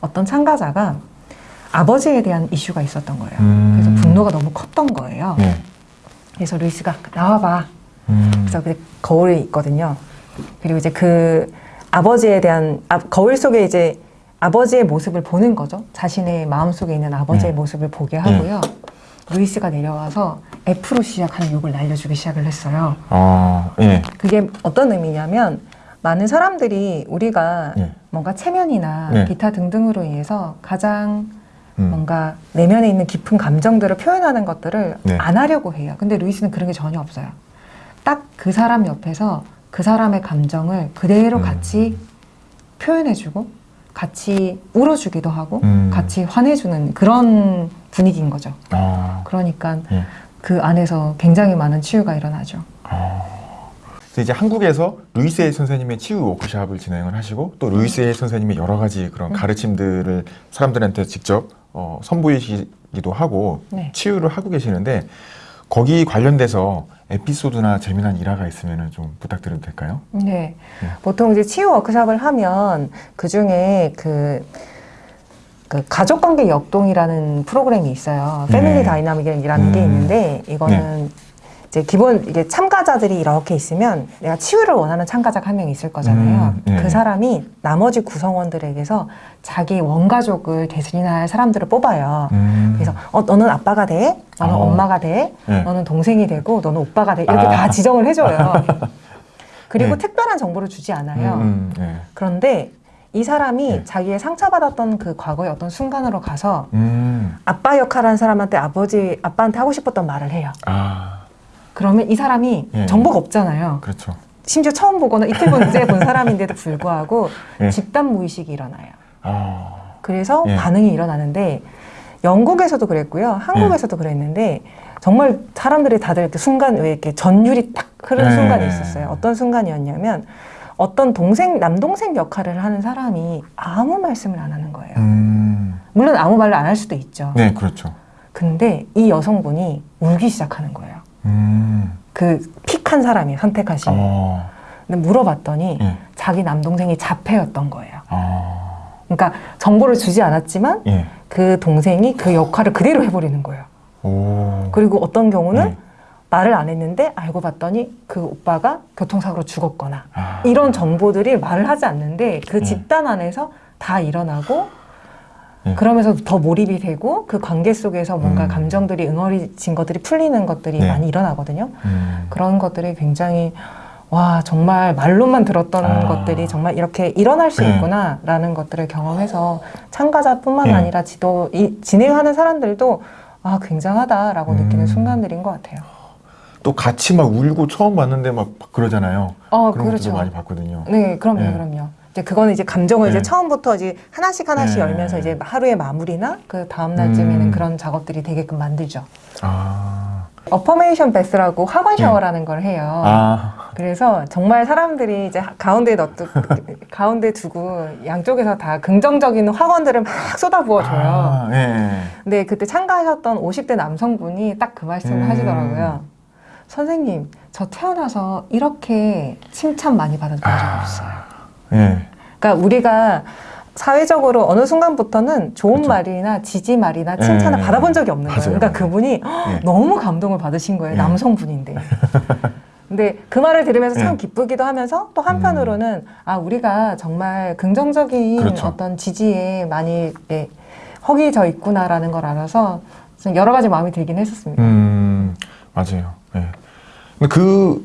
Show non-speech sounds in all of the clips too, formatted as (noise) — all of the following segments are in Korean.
어떤 참가자가 아버지에 대한 이슈가 있었던 거예요. 음. 그래서 분노가 너무 컸던 거예요. 네. 그래서 루이스가 나와봐. 음. 그래서 그 거울이 있거든요. 그리고 이제 그 아버지에 대한 아, 거울 속에 이제 아버지의 모습을 보는 거죠. 자신의 마음 속에 있는 아버지의 네. 모습을 보게 하고요. 루이스가 내려와서 F로 시작하는 욕을 날려주기 시작을 했어요. 아, 예. 그게 어떤 의미냐면 많은 사람들이 우리가 네. 뭔가 체면이나 네. 기타 등등으로 인해서 가장 음. 뭔가 내면에 있는 깊은 감정들을 표현하는 것들을 네. 안 하려고 해요. 근데 루이스는 그런 게 전혀 없어요. 딱 그 사람 옆에서 그 사람의 감정을 그대로 음. 같이 표현해주고 같이 울어주기도 하고 음. 같이 화내주는 그런 분위기인 거죠. 아, 그러니까 예. 그 안에서 굉장히 많은 치유가 일어나죠. 그래서 이제 한국에서 루이스의 선생님의 치유 워크샵을 진행을 하시고 또 루이스의 선생님의 여러 가지 그런 음. 가르침들을 사람들한테 직접 어, 선보이시기도 하고 네. 치유를 하고 계시는데 거기 관련돼서 에피소드나 재미난 일화가 있으면 좀 부탁드려도 될까요? 네. 네. 보통 이제 치유 워크샵을 하면 그 중에 그, 그 가족관계 역동이라는 프로그램이 있어요. 네. family dynamic이라는 게 음. 있는데 이거는 이제 기본 이게 참가자들이 이렇게 있으면 내가 치유를 원하는 참가자가 한 명 있을 거잖아요. 음, 네. 그 사람이 나머지 구성원들에게서 자기 원가족을 대신할 사람들을 뽑아요. 음. 그래서 어, 너는 아빠가 돼, 너는 어. 엄마가 돼, 네. 너는 동생이 되고, 너는 오빠가 돼 이렇게 아. 다 지정을 해줘요. (laughs) 그리고 네. 특별한 정보를 주지 않아요. 음, 음, 예. 그런데 이 사람이 네. 자기의 상처받았던 그 과거의 어떤 순간으로 가서 음. 아빠 역할하는 사람한테 아버지 아빠한테 하고 싶었던 말을 해요. 아, 그러면 이 사람이 예. 정보가 없잖아요. 그렇죠. 심지어 처음 보거나 이틀 번째 본 사람인데도 불구하고 예. 집단 무의식이 일어나요. 아, 그래서 예. 반응이 일어나는데 영국에서도 그랬고요. 한국에서도 그랬는데 정말 사람들이 다들 이렇게 순간 왜 이렇게 전율이 딱 흐르는 예. 순간이 있었어요. 어떤 순간이었냐면 어떤 동생 남동생 역할을 하는 사람이 아무 말씀을 안 하는 거예요. 음. 물론 아무 말을 안 할 수도 있죠. 네, 그렇죠. 근데 이 여성분이 울기 시작하는 거예요. 음. 그 픽한 사람이 선택하신. 어, 근데 물어봤더니 예. 자기 남동생이 자폐였던 거예요. 아, 그러니까 정보를 주지 않았지만 예. 그 동생이 그 역할을 그대로 해버리는 거예요. 오. 그리고 어떤 경우는 네. 말을 안 했는데 알고 봤더니 그 오빠가 교통사고로 죽었거나 아. 이런 정보들이 말을 하지 않는데 그 네. 집단 안에서 다 일어나고 네. 그러면서 더 몰입이 되고 그 관계 속에서 뭔가 음. 감정들이 응어리진 것들이 풀리는 것들이 네. 많이 일어나거든요. 음. 그런 것들이 굉장히 와 정말 말로만 들었던 아. 것들이 정말 이렇게 일어날 수 네. 있구나라는 것들을 경험해서 참가자뿐만 네. 아니라 지도 이, 진행하는 사람들도 아 굉장하다라고 음. 느끼는 순간들인 것 같아요. 또 같이 막 울고 처음 봤는데 막 그러잖아요. 어 그런 그렇죠. 것도 많이 봤거든요. 네, 그럼요, 네. 그럼요. 이제 그거는 이제 감정을 네. 이제 처음부터 이제 하나씩 하나씩 네. 열면서 이제 하루의 마무리나 그 다음 날쯤에는 음. 그런 작업들이 되게끔 만들죠. 아, 어퍼메이션 베스라고 네. 샤워라는 걸 해요. 아, 그래서 정말 사람들이 이제 가운데에 넣두 (laughs) 가운데 두고 양쪽에서 다 긍정적인 학원들을 막 쏟아부어줘요. 아, 예. 근데 그때 참가하셨던 50대 남성분이 딱 그 말씀을 음. 하시더라고요. 선생님, 저 태어나서 이렇게 칭찬 많이 받은 적이 아. 없어요. 예. 그러니까 우리가 사회적으로 어느 순간부터는 좋은 그렇죠. 말이나 지지 말이나 칭찬을 예. 받아본 적이 없는 맞아요, 거예요. 그러니까. 그분이 예. 너무 감동을 받으신 거예요. 예. 남성분인데. (laughs) 근데 그 말을 들으면서 참 예. 기쁘기도 하면서 또 한편으로는 아 우리가 정말 긍정적인 그렇죠. 어떤 지지에 많이 예, 허기 져 있구나라는 걸 알아서 좀 여러 가지 마음이 들긴 했었습니다. 음, 맞아요. 예. 근데 그,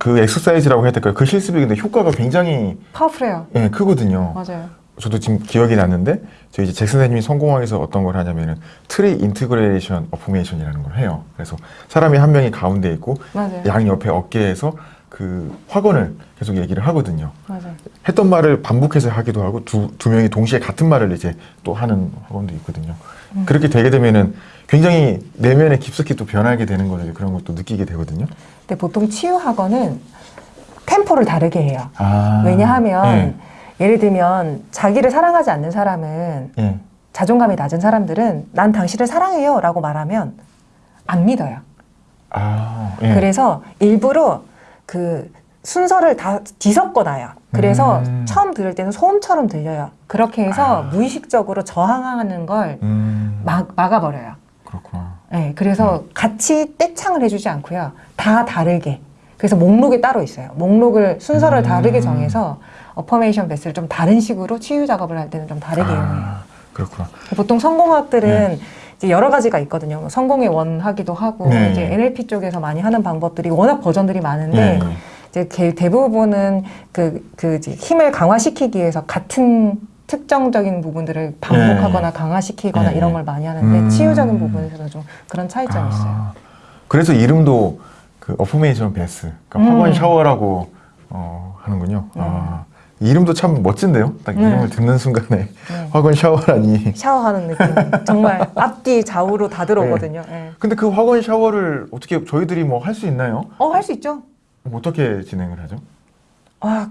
그 exercise라고 해야 될까요? 그 실습이 근데 효과가 굉장히 파워풀해요. 예, 크거든요. 맞아요. 저도 지금 기억이 났는데 저희 이제 잭 선생님이 성공하기 위해서 어떤 걸 하냐면은 three integration affirmation이라는 걸 해요. 그래서 사람이 한 명이 가운데 있고 맞아요. 양 옆에 어깨에서 그 확언을 계속 얘기를 하거든요. 맞아요. 했던 말을 반복해서 하기도 하고 두, 두 명이 동시에 같은 말을 이제 또 하는 확언도 있거든요. 음. 그렇게 되게 되면은 굉장히 내면에 깊숙이 또 변하게 되는 거죠. 그런 것도 느끼게 되거든요. 근데 보통 치유 학원은 템포를 다르게 해요. 아, 왜냐하면 예 를 들면 자기를 사랑하지 않는 사람은 예, 예. 자존감이 낮은 사람들은 난 당신을 사랑해요 라고 말하면 안 믿어요. 아, 예. 그래서 일부러 그 순서를 다 뒤섞어 놔요. 그래서 음. 처음 들을 때는 소음처럼 들려요. 그렇게 해서 아. 무의식적으로 저항하는 걸 음, 막, 막아버려요. 그렇구나. 네, 그래서 같이 떼창을 해주지 않고요. 다 다르게. 그래서 목록이 따로 있어요. 목록을 순서를 음. 다르게 정해서 어퍼메이션 베스를 좀 다른 식으로 치유 작업을 할 때는 좀 다르게 이용해요. 아, 그렇구나. 보통 성공학들은 네. 여러 가지가 있거든요. 성공의 원 하기도 하고 네. 이제 NLP 쪽에서 많이 하는 방법들이 워낙 버전들이 많은데 예, 예. 이제 개- 대부분은 그, 그 힘을 강화시키기 위해서 같은 특정적인 부분들을 반복하거나 강화시키거나 네. 이런 걸 많이 하는데 음. 치유적인 부분에서는 좀 그런 차이점이 있어요. 아, 그래서 이름도 그 어포메이션 베스, 그러니까 음. 화관 샤워라고 어, 하는군요. 아, 이름도 참 멋진데요. 딱 네. 이름을 듣는 순간에 네. 화관 샤워라니. 샤워하는 느낌. 정말 앞뒤 좌우로 다 들어오거든요. 예. 근데 그 화관 샤워를 어떻게 저희들이 뭐 할 수 있나요? 어, 할 수 있죠. 어떻게 진행을 하죠? 아,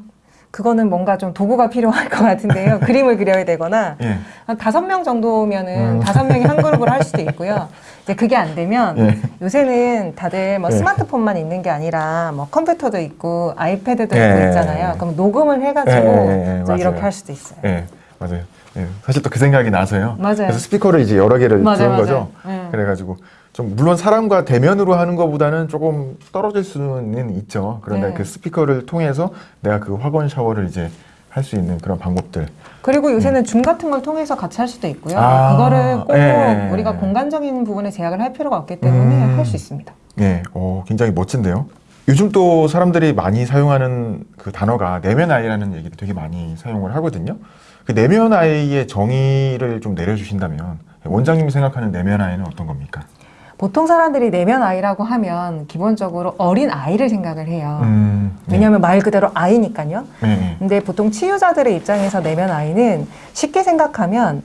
그거는 뭔가 좀 도구가 필요할 것 같은데요. (laughs) 그림을 그려야 되거나 예. 한 다섯 명 정도면은 음. 다섯 명이 한 그룹으로 할 수도 있고요. 이제 그게 안 되면 예. 요새는 다들 뭐 예. 스마트폰만 있는 게 아니라 뭐 컴퓨터도 있고 아이패드도 예. 있고 있잖아요. 그럼 녹음을 해가지고 예, 이렇게. 할 수도 있어요. 예, 맞아요. 예, 사실 또 그 생각이 나서요. 맞아요. 그래서 스피커를 이제 여러 개를 맞아요, 맞아요. 거죠. 예. 그래가지고 좀 물론 사람과 대면으로 하는 것보다는 조금 떨어질 수는 있죠. 그런데 네. 그 스피커를 통해서 내가 그 화건 샤워를 이제 할 수 있는 그런 방법들. 그리고 요새는 줌 같은 걸 통해서 같이 할 수도 있고요. 아, 그거를 꼭 예. 우리가 공간적인 부분에 제약을 할 필요가 없기 때문에 음. 할수 있습니다. 예, 어, 굉장히 멋진데요. 요즘 또 사람들이 많이 사용하는 그 단어가 내면 아이라는 얘기를 되게 많이 사용을 하거든요. 그 내면 아이의 정의를 좀 내려주신다면 원장님이 생각하는 내면 아이는 어떤 겁니까? 보통 사람들이 내면 아이라고 하면 기본적으로 어린 아이를 생각을 해요. 음, 네. 왜냐하면 말 그대로 아이니까요. 네, 네. 근데 보통 치유자들의 입장에서 내면 아이는 쉽게 생각하면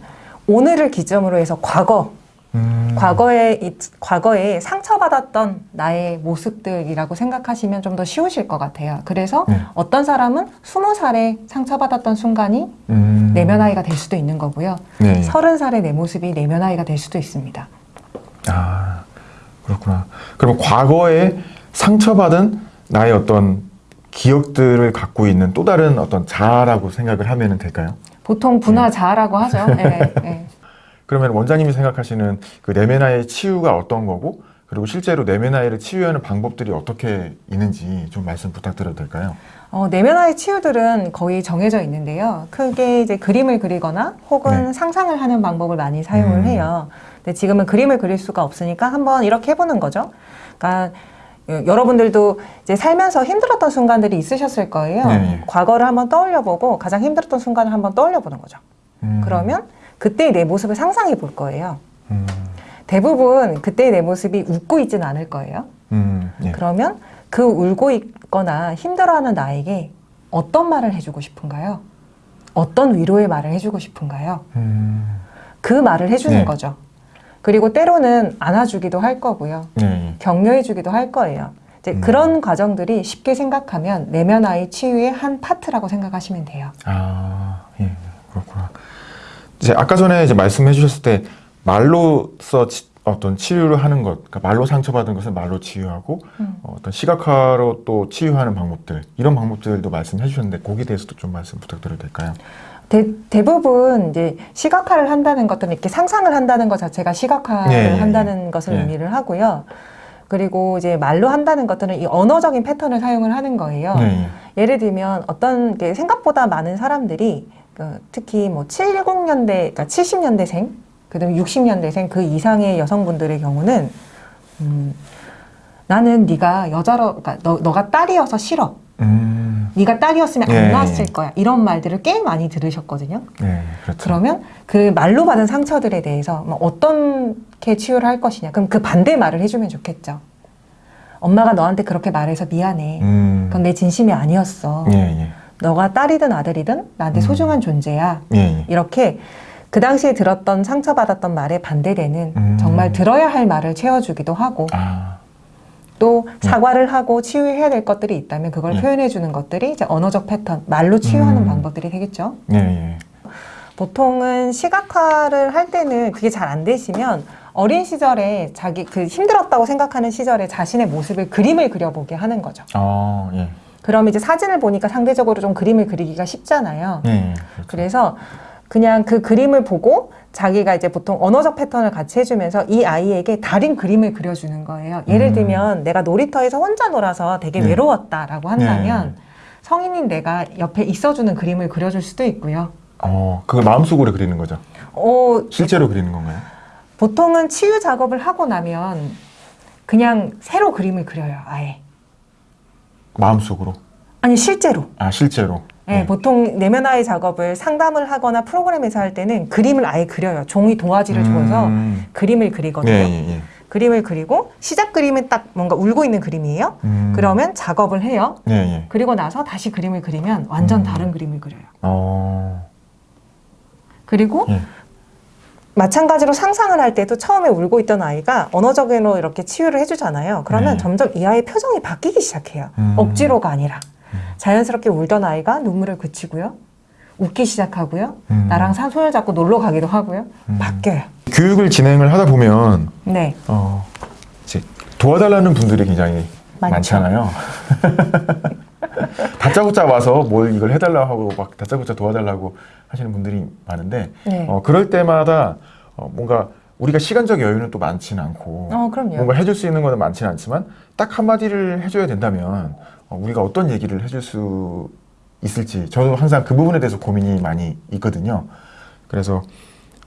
오늘을 기점으로 해서 과거, 음, 과거에 이- 과거에 상처받았던 나의 모습들이라고 생각하시면 좀 더 쉬우실 것 같아요. 그래서 네. 어떤 사람은 스무 살에 상처받았던 순간이 음, 내면 아이가 될 수도 있는 거고요. 네. 서른 살의 내 모습이 내면 아이가 될 수도 있습니다. 아, 그렇구나. 그럼 과거에 상처받은 나의 어떤 기억들을 갖고 있는 또 다른 어떤 자아라고 생각을 하면 될까요? 보통 분화 자아라고 하죠. (laughs) 네, 네. 그러면 원장님이 생각하시는 그 내면아의 치유가 어떤 거고, 그리고 실제로 내면 아이를 치유하는 방법들이 어떻게 있는지 좀 말씀 부탁드려도 될까요? 어, 내면화의 치유들은 거의 정해져 있는데요. 크게 이제 그림을 그리거나 혹은 네. 상상을 하는 방법을 많이 사용을 음. 해요. 근데 지금은 그림을 그릴 수가 없으니까 한번 이렇게 해보는 거죠. 그러니까 여- 여러분들도 이제 살면서 힘들었던 순간들이 있으셨을 거예요. 네, 네. 과거를 한번 떠올려보고 가장 힘들었던 순간을 한번 떠올려보는 거죠. 음, 그러면 그때의 내 모습을 상상해 볼 거예요. 음, 대부분 그때의 내 모습이 웃고 있지는 않을 거예요. 음, 예. 그러면 그 울고 있거나 힘들어하는 나에게 어떤 말을 해주고 싶은가요? 어떤 위로의 말을 해주고 싶은가요? 음, 그 말을 해주는 네. 거죠. 그리고 때로는 안아주기도 할 거고요. 예, 예. 격려해주기도 할 거예요. 이제 음. 그런 과정들이 쉽게 생각하면 내면 아이 치유의 한 파트라고 생각하시면 돼요. 아, 예, 그렇구나. 이제 아까 전에 이제 말씀해 주셨을 때 말로써 치- 어떤 치유를 하는 것, 그러니까 말로 상처받은 것을 말로 치유하고 음. 어, 어떤 시각화로 또 치유하는 방법들 이런 방법들도 말씀해 주셨는데 거기에 대해서도 좀 말씀 부탁드려도 될까요? 대, 대부분 이제 시각화를 한다는 것들은 이렇게 상상을 한다는 것 자체가 시각화를 예, 예, 한다는 것을 예. 의미를 하고요. 그리고 이제 말로 한다는 것들은 이 언어적인 패턴을 사용을 하는 거예요. 네, 예를 들면 어떤 게 생각보다 많은 사람들이 그 특히 뭐 70년대, 그러니까 70년대생, 그다음에 60년대생 그 이상의 여성분들의 경우는 음, 나는 네가 여자로, 그러니까 너, 너가 딸이어서 싫어. 음, 네가 딸이었으면 예, 안 예. 낳았을 거야. 이런 말들을 꽤 많이 들으셨거든요. 네, 그렇죠. 그러면 그 말로 받은 상처들에 대해서 뭐 어떻게 치유를 할 것이냐. 그럼 그 반대 말을 해주면 좋겠죠. 엄마가 너한테 그렇게 말해서 미안해. 음, 그건 내 진심이 아니었어. 예, 예, 너가 딸이든 아들이든 나한테 음. 소중한 존재야. 예, 예. 이렇게 그 당시에 들었던 상처받았던 말에 반대되는 음. 정말 들어야 할 말을 채워주기도 하고 아, 또 사과를 하고 치유해야 될 것들이 있다면 그걸 예. 표현해 주는 것들이 이제 언어적 패턴, 말로 치유하는 음. 방법들이 되겠죠. 예, 예. 보통은 시각화를 할 때는 그게 잘 안 되시면 어린 시절에 자기 그 힘들었다고 생각하는 시절에 자신의 모습을 그림을 그려보게 하는 거죠. 아, 예. 그럼 이제 사진을 보니까 상대적으로 좀 그림을 그리기가 쉽잖아요. 예. 그렇죠. 그래서 그냥 그 그림을 보고 자기가 이제 보통 언어적 패턴을 같이 해주면서 이 아이에게 다른 그림을 그려주는 거예요. 예를 음. 들면 내가 놀이터에서 혼자 놀아서 되게 네. 외로웠다라고 한다면 네. 성인인 내가 옆에 있어주는 그림을 그려줄 수도 있고요. 어, 그걸 마음속으로 그리는 거죠. 어, 실제로 그리는 건가요? 보통은 치유 작업을 하고 나면 그냥 새로 그림을 그려요. 아예. 마음속으로. 아니 실제로. 아, 실제로. 네, 보통 내면화의 작업을 상담을 하거나 프로그램에서 할 때는 그림을 아예 그려요. 종이 도화지를 줘서 음. 그림을 그리거든요. 예, 예, 예. 그림을 그리고 시작 그림은 딱 뭔가 울고 있는 그림이에요. 음. 그러면 작업을 해요. 예, 예. 그리고 나서 다시 그림을 그리면 완전 음. 다른 그림을 그려요. 어. 그리고 예. 마찬가지로 상상을 할 때도 처음에 울고 있던 아이가 언어적으로 이렇게 치유를 해주잖아요. 그러면 네. 점점 이 아이의 표정이 바뀌기 시작해요. 음. 억지로가 아니라. 음. 자연스럽게 울던 아이가 눈물을 그치고요. 웃기 시작하고요. 음. 나랑 사- 손을 잡고 놀러 가기도 하고요. 음. 바뀌어요. 교육을 진행을 하다 보면 네. 어, 이제 도와달라는 분들이 굉장히 많죠. 많잖아요. (laughs) 다짜고짜 와서 뭘 이걸 해달라고 하고 막 다짜고짜 도와달라고 하시는 분들이 많은데 네. 어, 그럴 때마다 어, 뭔가 우리가 시간적 여유는 또 많지는 않고 어, 그럼요. 뭔가 해줄 수 있는 거는 많지는 않지만 딱 한마디를 해줘야 된다면 어, 우리가 어떤 얘기를 해줄 수 있을지 저도 항상 그 부분에 대해서 고민이 많이 있거든요. 그래서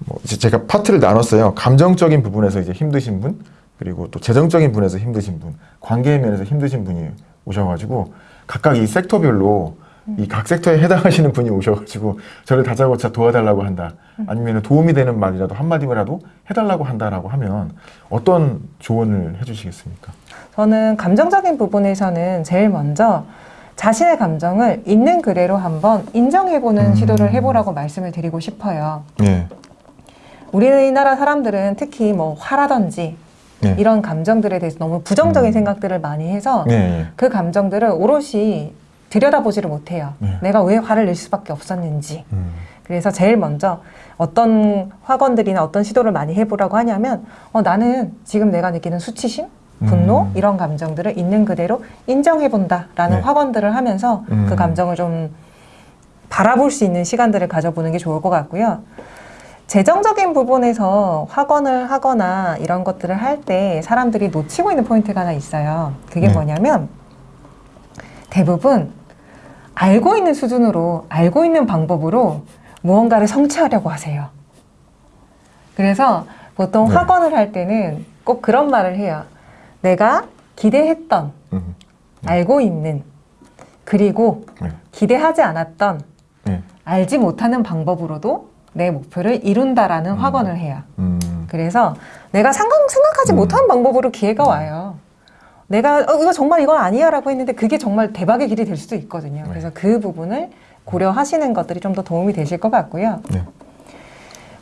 뭐 제가 파트를 나눴어요. 감정적인 부분에서 이제 힘드신 분, 그리고 또 재정적인 부분에서 힘드신 분, 관계 면에서 힘드신 분이 오셔가지고 각각 이 섹터별로 이 각 섹터에 해당하시는 분이 오셔가지고 저를 다짜고짜 도와달라고 한다. 아니면 도움이 되는 말이라도 한마디라도 해달라고 한다라고 하면 어떤 조언을 해주시겠습니까? 저는 감정적인 부분에서는 제일 먼저 자신의 감정을 있는 그대로 한번 인정해보는 음. 시도를 해보라고 말씀을 드리고 싶어요. 예. 우리나라 사람들은 특히 뭐 화라든지 예. 이런 감정들에 대해서 너무 부정적인 음. 생각들을 많이 해서 예, 예. 그 감정들을 오롯이 들여다보지를 못해요. 네. 내가 왜 화를 낼 수밖에 없었는지. 음. 그래서 제일 먼저 어떤 학원들이나 어떤 시도를 많이 해보라고 하냐면 어, 나는 지금 내가 느끼는 수치심, 분노 음. 이런 감정들을 있는 그대로 인정해 본다라는 네. 학원들을 하면서 음. 그 감정을 좀 바라볼 수 있는 시간들을 가져보는 게 좋을 것 같고요. 재정적인 부분에서 학원을 하거나 이런 것들을 할 때 사람들이 놓치고 있는 포인트가 하나 있어요. 그게 네. 뭐냐면 대부분 알고 있는 수준으로 알고 있는 방법으로 무언가를 성취하려고 하세요. 그래서 보통 네. 학원을 할 때는 꼭 그런 말을 해요. 내가 기대했던, 음. 알고 있는, 그리고 네. 기대하지 않았던, 네. 알지 못하는 방법으로도 내 목표를 이룬다라는 음. 확언을 해요. 음. 그래서 내가 생각, 생각하지 음. 못한 방법으로 기회가 와요. 내가 어, 이거 정말 이건 아니야 라고 했는데 그게 정말 대박의 길이 될 수도 있거든요. 네. 그래서 그 부분을 고려하시는 것들이 좀 더 도움이 되실 것 같고요. 네.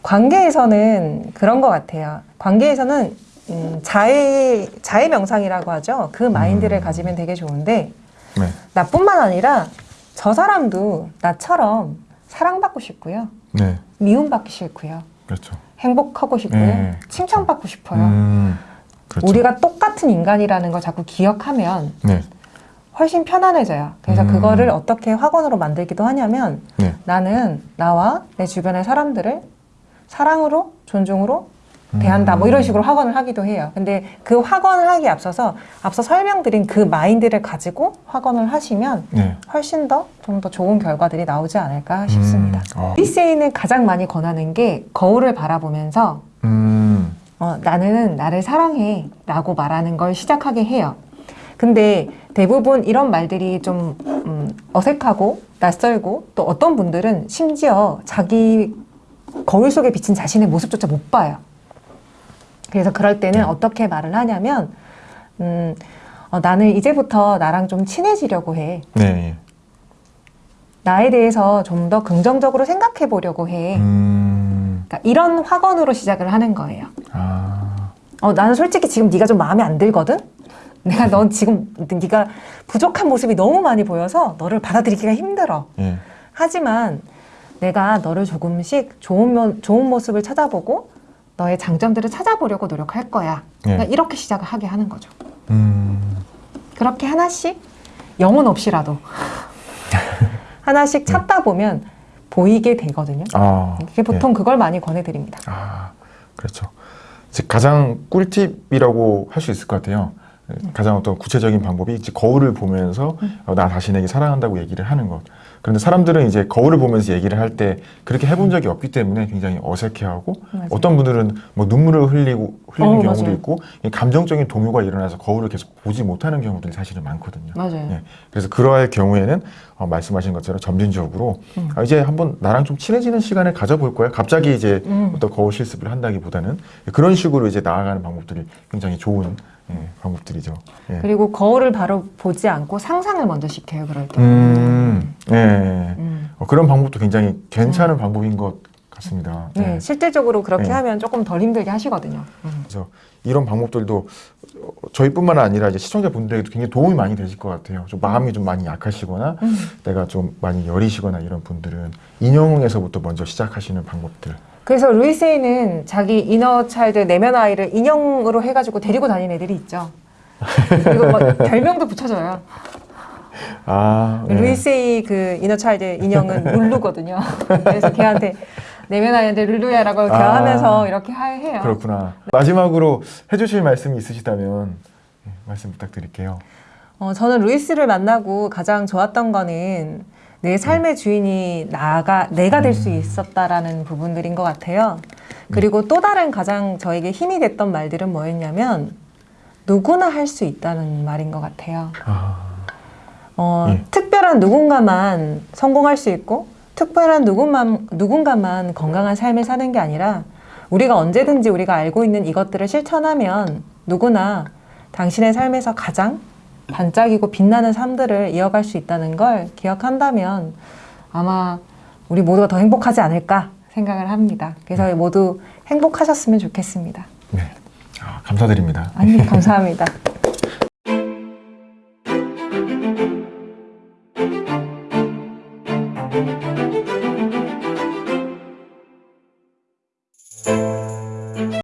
관계에서는 그런 것 같아요. 관계에서는 음, 자해 자해 명상이라고 하죠. 그 마인드를 음. 가지면 되게 좋은데 네. 나뿐만 아니라 저 사람도 나처럼 사랑받고 싶고요. 네. 미움받기 싫고요. 그렇죠. 행복하고 싶고요. 네, 칭찬받고 싶어요. 음. 그렇죠. 우리가 똑같은 인간이라는 걸 자꾸 기억하면 네. 훨씬 편안해져요. 그래서 음. 그거를 어떻게 학원으로 만들기도 하냐면 네. 나는 나와 내 주변의 사람들을 사랑으로 존중으로 대한다. 뭐 음. 이런 식으로 학원을 하기도 해요. 근데 그 학원을 하기에 앞서서 앞서 설명드린 그 마인드를 가지고 학원을 하시면 네. 훨씬 더 좀 더 좋은 결과들이 나오지 않을까 싶습니다. 음. 어. 리세이는 가장 많이 권하는 게 거울을 바라보면서 음. 어, 나는 나를 사랑해 라고 말하는 걸 시작하게 해요. 근데 대부분 이런 말들이 좀 음, 어색하고 낯설고 또 어떤 분들은 심지어 자기 거울 속에 비친 자신의 모습조차 못 봐요. 그래서 그럴 때는 네. 어떻게 말을 하냐면 음, 어, 나는 이제부터 나랑 좀 친해지려고 해. 네. 나에 대해서 좀 더 긍정적으로 생각해 보려고 해. 음. 그러니까 이런 확언으로 시작을 하는 거예요. 아. 어, 나는 솔직히 지금 네가 좀 마음에 안 들거든? (laughs) 내가 넌 지금 네가 부족한 모습이 너무 많이 보여서 너를 받아들이기가 힘들어. 예. 하지만 내가 너를 조금씩 좋은, 면, 좋은 모습을 찾아보고 너의 장점들을 찾아보려고 노력할 거야. 예. 그러니까 이렇게 시작을 하게 하는 거죠. 음. 그렇게 하나씩 영혼 없이라도 (laughs) 하나씩 찾다 보면 보이게 되거든요. 아, 이게 보통 그걸 많이 권해드립니다. 아, 그렇죠. 즉 가장 꿀팁이라고 할 수 있을 것 같아요. 가장 어떤 구체적인 방법이 이제 거울을 보면서 어, 나 자신에게 사랑한다고 얘기를 하는 것. 그런데 사람들은 이제 거울을 보면서 얘기를 할 때 그렇게 해본 적이 없기 때문에 굉장히 어색해하고 맞아요. 어떤 분들은 뭐 눈물을 흘리고 흘리는 어, 경우도 맞아요. 있고 이 감정적인 동요가 일어나서 거울을 계속 보지 못하는 경우들이 사실은 많거든요. 맞아요. 예. 그래서 그러할 경우에는 어, 말씀하신 것처럼 점진적으로 음. 아, 이제 한번 나랑 좀 친해지는 시간을 가져볼 거야. 갑자기 이제 음. 어떤 거울 실습을 한다기보다는 그런 식으로 이제 나아가는 방법들이 굉장히 좋은 예, 방법들이죠. 예. 그리고 거울을 바로 보지 않고 상상을 먼저 시켜요. 그럴 때. 음, 예. 음. 어, 그런 방법도 굉장히 괜찮은 방법인 것 같습니다. 네, 예. 실질적으로 그렇게 네. 하면 조금 덜 힘들게 하시거든요. 음. 그래서 이런 방법들도 어, 저희뿐만 아니라 이제 시청자분들에게도 굉장히 도움이 많이 되실 것 같아요. 좀 마음이 좀 많이 약하시거나 음. 내가 좀 많이 여리시거나 이런 분들은 인형에서부터 먼저 시작하시는 방법들. 그래서 루이세이는 자기 이너 차일드 내면 아이를 인형으로 해가지고 데리고 다니는 애들이 있죠. 그리고 막 별명도 붙여줘요. 아, 예. 루이세이 그 이너 차일드 인형은 룰루거든요. 그래서 걔한테 내면 아이한테 룰루야라고 아. 대화하면서 이렇게 하- 해요. 그렇구나. 마지막으로 해주실 말씀이 있으시다면 예, 말씀 부탁드릴게요. 어, 저는 루이스를 만나고 가장 좋았던 거는 내 삶의 주인이 나가 내가 될 수 있었다라는 부분들인 것 같아요. 그리고 또 다른 가장 저에게 힘이 됐던 말들은 뭐였냐면 누구나 할 수 있다는 말인 것 같아요. 아, 어, 예. 특별한 누군가만 성공할 수 있고 특별한 누군만, 누군가만 건강한 삶을 사는 게 아니라 우리가 언제든지 우리가 알고 있는 이것들을 실천하면 누구나 당신의 삶에서 가장 반짝이고 빛나는 삶들을 이어갈 수 있다는 걸 기억한다면 아마 우리 모두가 더 행복하지 않을까 생각을 합니다. 그래서 모두 행복하셨으면 좋겠습니다. 네. 아, 감사드립니다. 아니, 감사합니다. (laughs)